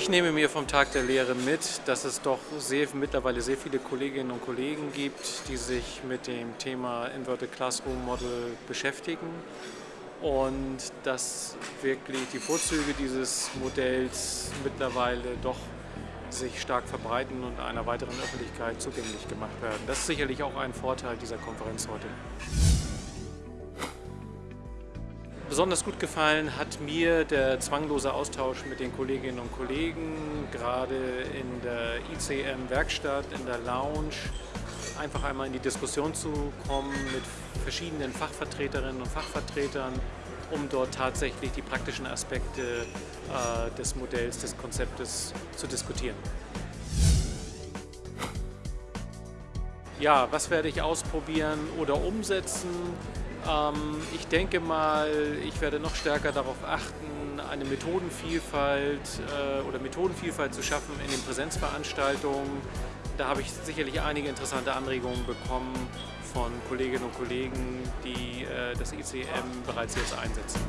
Ich nehme mir vom Tag der Lehre mit, dass es doch sehr, mittlerweile sehr viele Kolleginnen und Kollegen gibt, die sich mit dem Thema Inverted Classroom Model beschäftigen und dass wirklich die Vorzüge dieses Modells mittlerweile doch sich stark verbreiten und einer weiteren Öffentlichkeit zugänglich gemacht werden. Das ist sicherlich auch ein Vorteil dieser Konferenz heute. Besonders gut gefallen hat mir der zwanglose Austausch mit den Kolleginnen und Kollegen, gerade in der ICM-Werkstatt, in der Lounge, einfach einmal in die Diskussion zu kommen mit verschiedenen Fachvertreterinnen und Fachvertretern, um dort tatsächlich die praktischen Aspekte äh, des Modells, des Konzeptes zu diskutieren. Ja, was werde ich ausprobieren oder umsetzen? Ähm, ich denke mal, ich werde noch stärker darauf achten, eine Methodenvielfalt äh, oder Methodenvielfalt zu schaffen in den Präsenzveranstaltungen. Da habe ich sicherlich einige interessante Anregungen bekommen von Kolleginnen und Kollegen, die äh, das ICM bereits jetzt einsetzen.